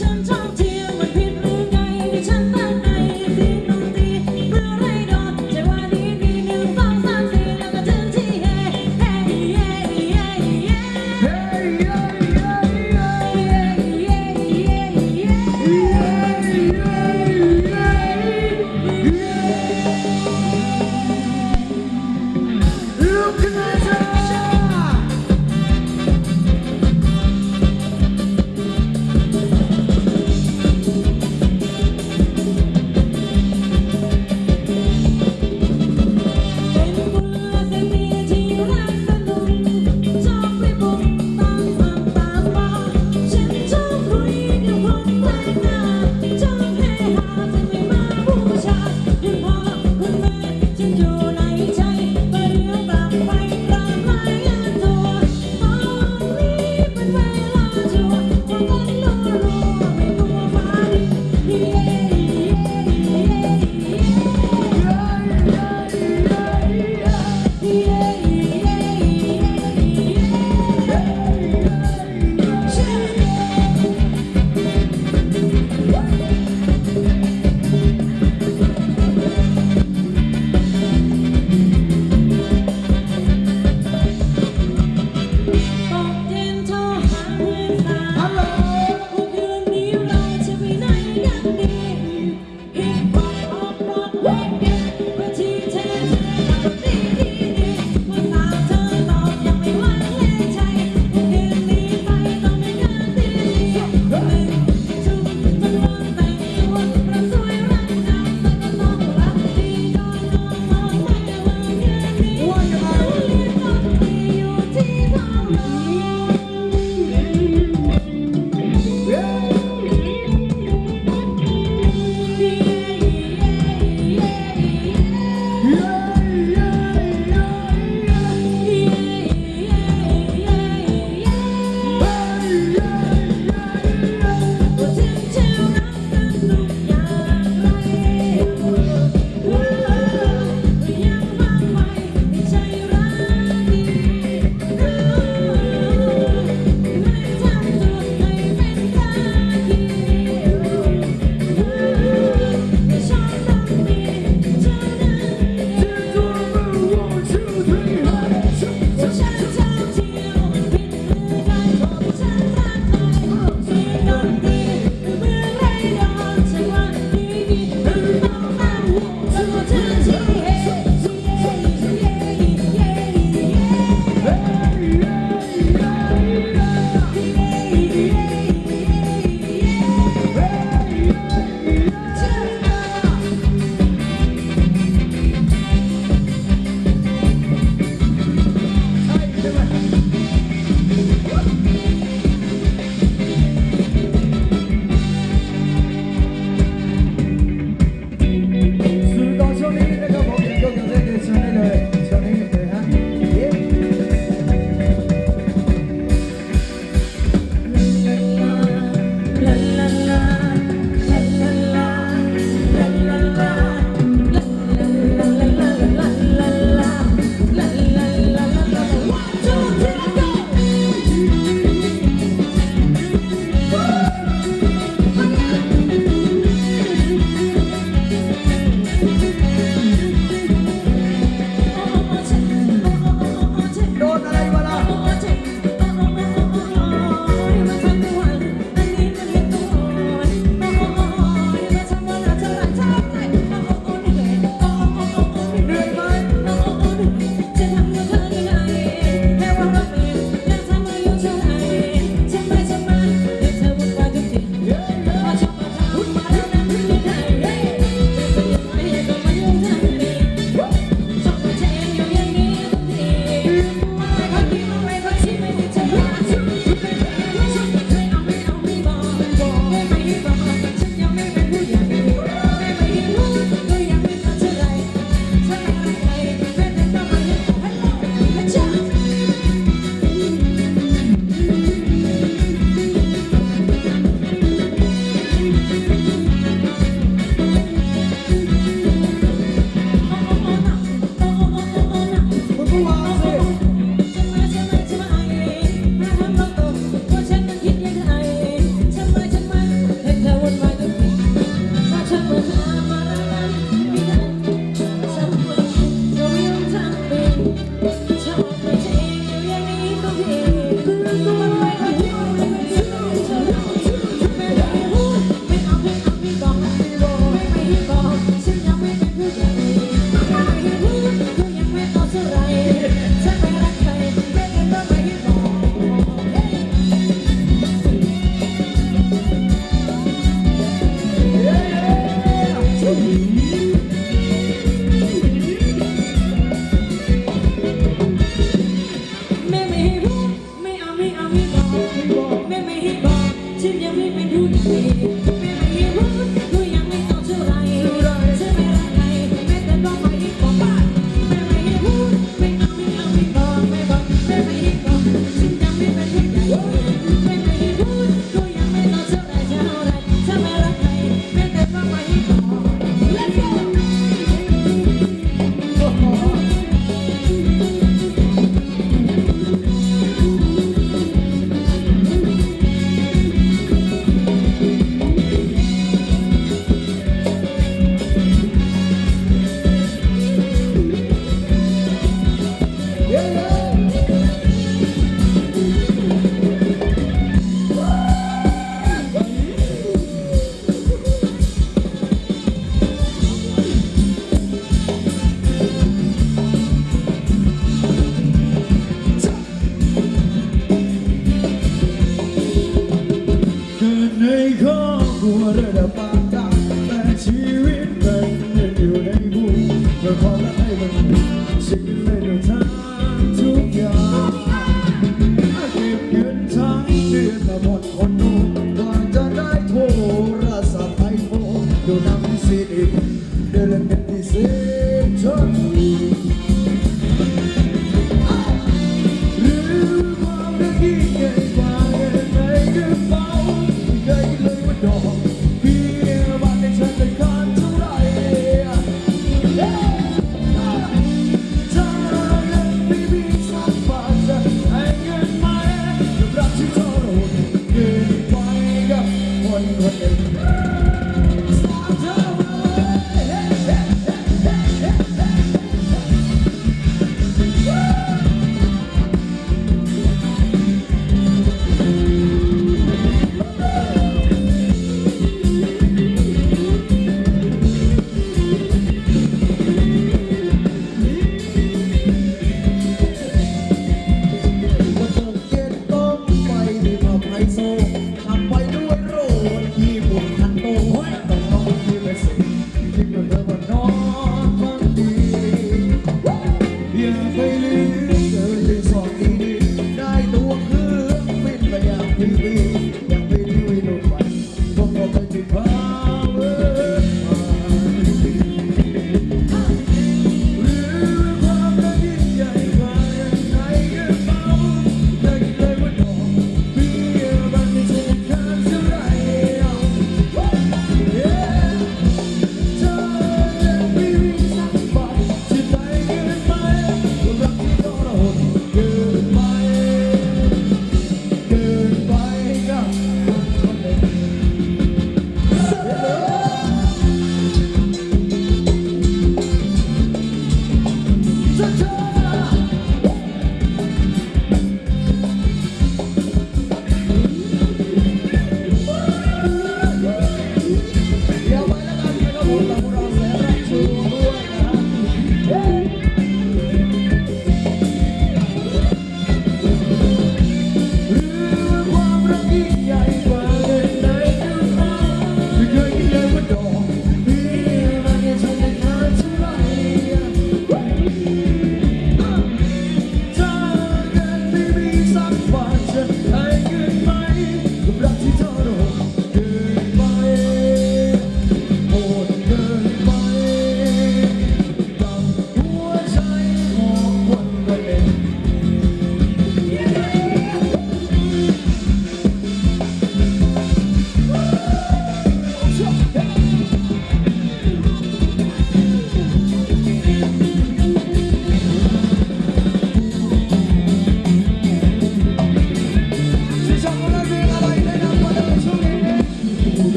ฉันช ในครอกลัวระดับปานกลางแต่ชีวิตมันยังอยู่ในบุมลอความะให้มันสิ้นเลืในทั้งทุกอย่าง